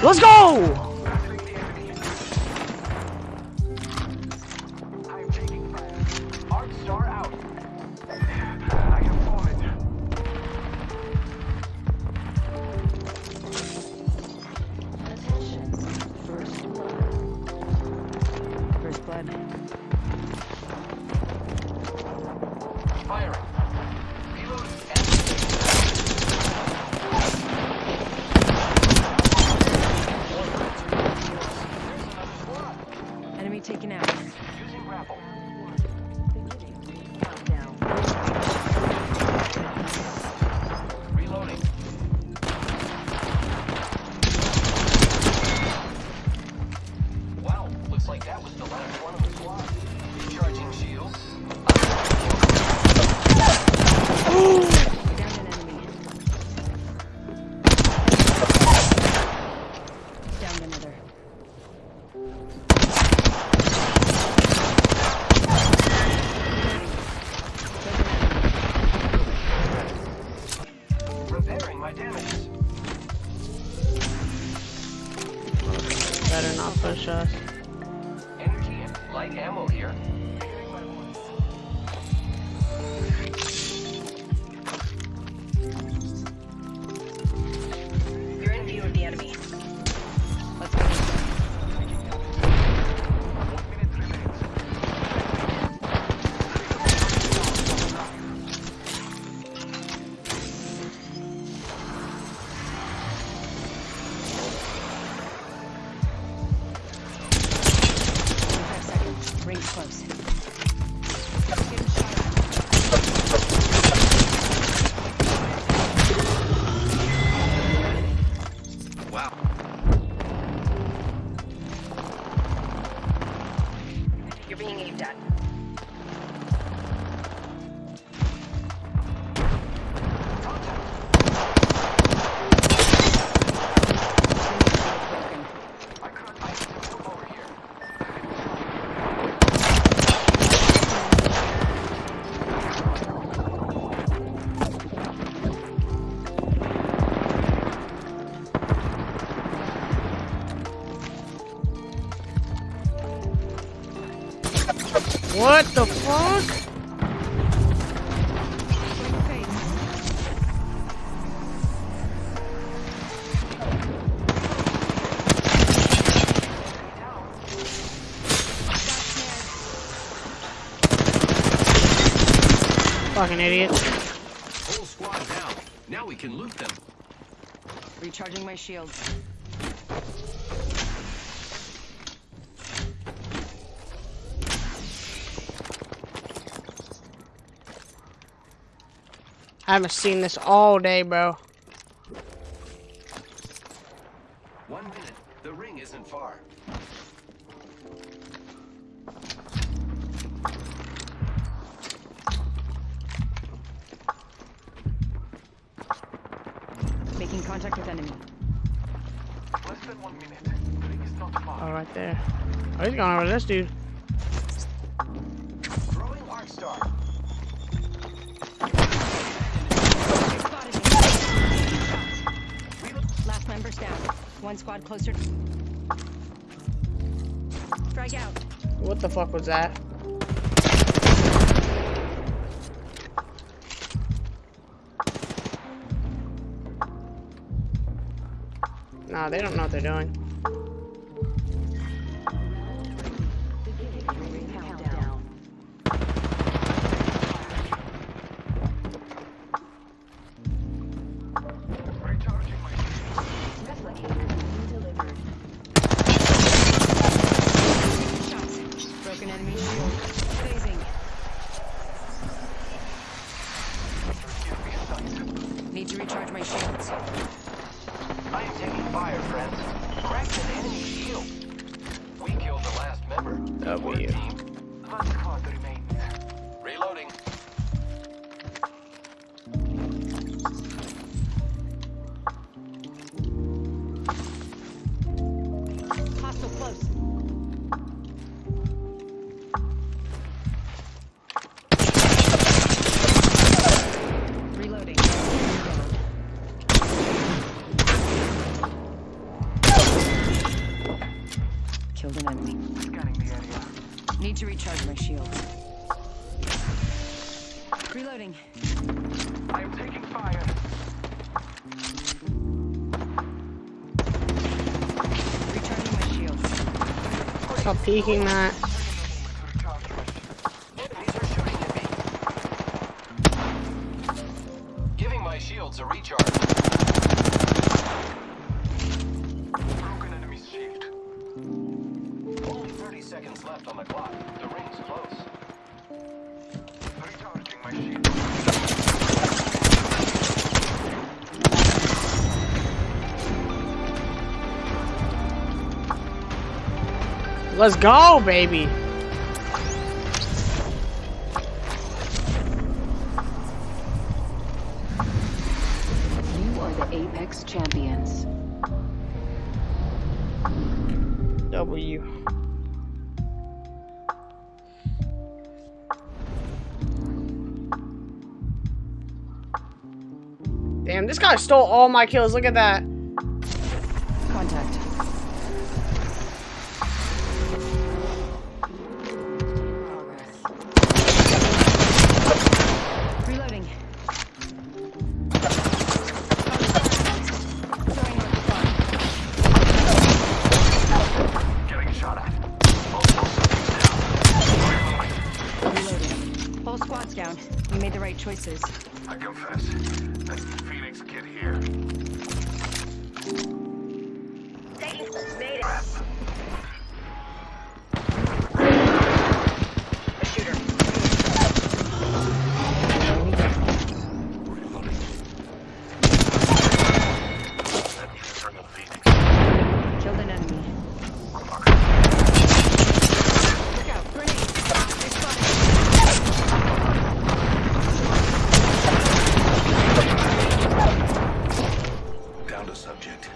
Let's go! What the fuck? Fucking idiot. Whole squad down. Now we can loot them. Recharging my shields. I haven't seen this all day, bro. One minute. The ring isn't far. Making contact with enemy. Less than one minute. The ring is not far. Oh, right there. Oh, he's going over to this dude. Throwing arc star. Member's down. One squad closer. Strike out. What the fuck was that? Nah, they don't know what they're doing. Broken enemy shield. Reloading. I am taking fire. Recharging my shields. Stop peeking that. Enemies are shooting at me. Giving my shields a recharge. Broken enemy shield. Only 30 seconds left on the clock. The ring's close. Let's go, baby. You are the Apex champions. W. Damn, this guy stole all my kills. Look at that. Subject.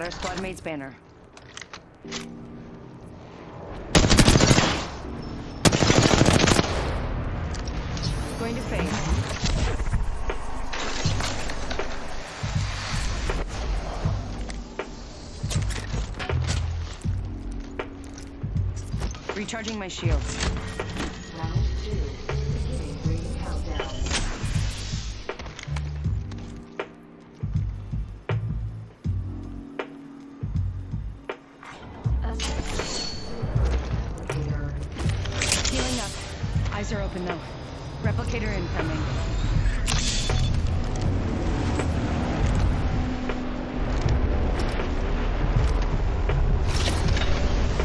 Got our squad mate's banner. Going to face. Recharging my shields. Incoming.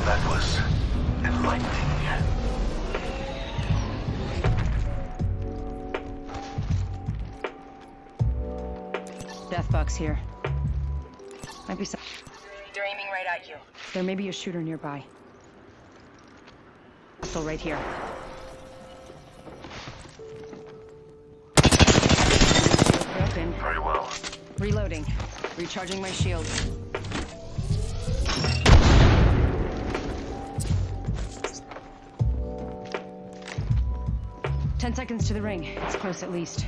That was enlightening. Death box here. Might be some. They're aiming right at you. There may be a shooter nearby. Hostile right here. Open. Very well. Reloading. Recharging my shield. Ten seconds to the ring. It's close at least.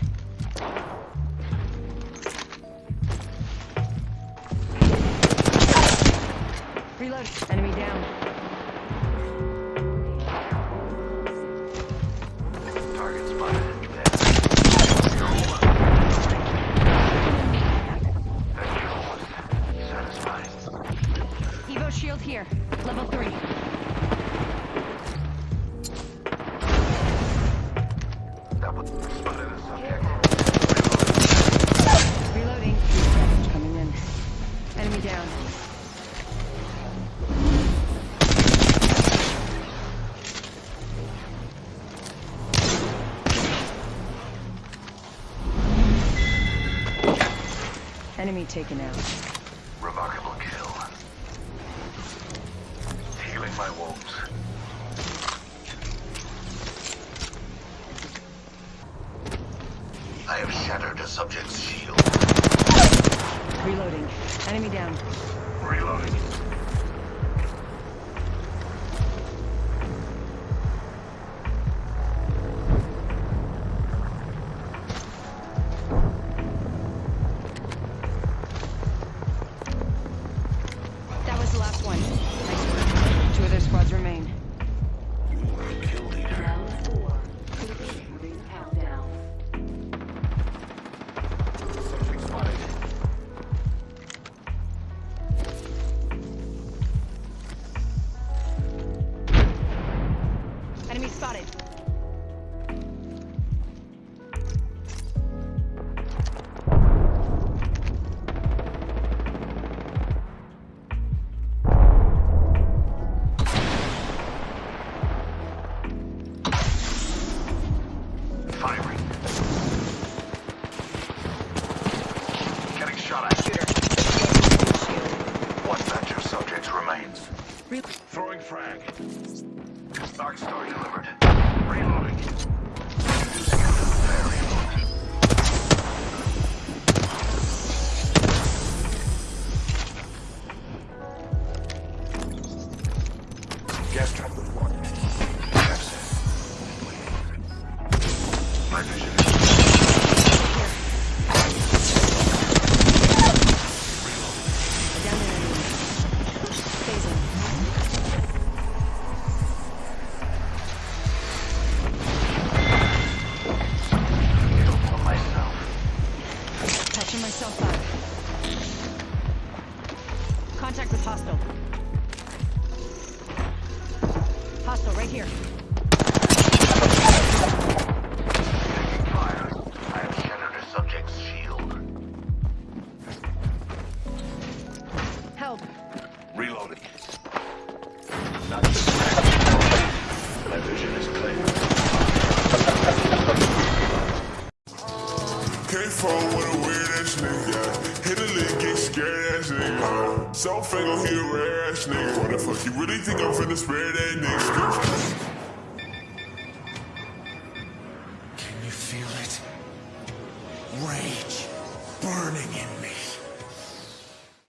Reload. Enemy down. Enemy taken out. Remarkable kill. Healing my wounds. I have shattered a subject's shield. Reloading. Enemy down. Reloading. here. So fake, I'm getting rash, nigga. What the fuck you really think I'm finna spare that nigga?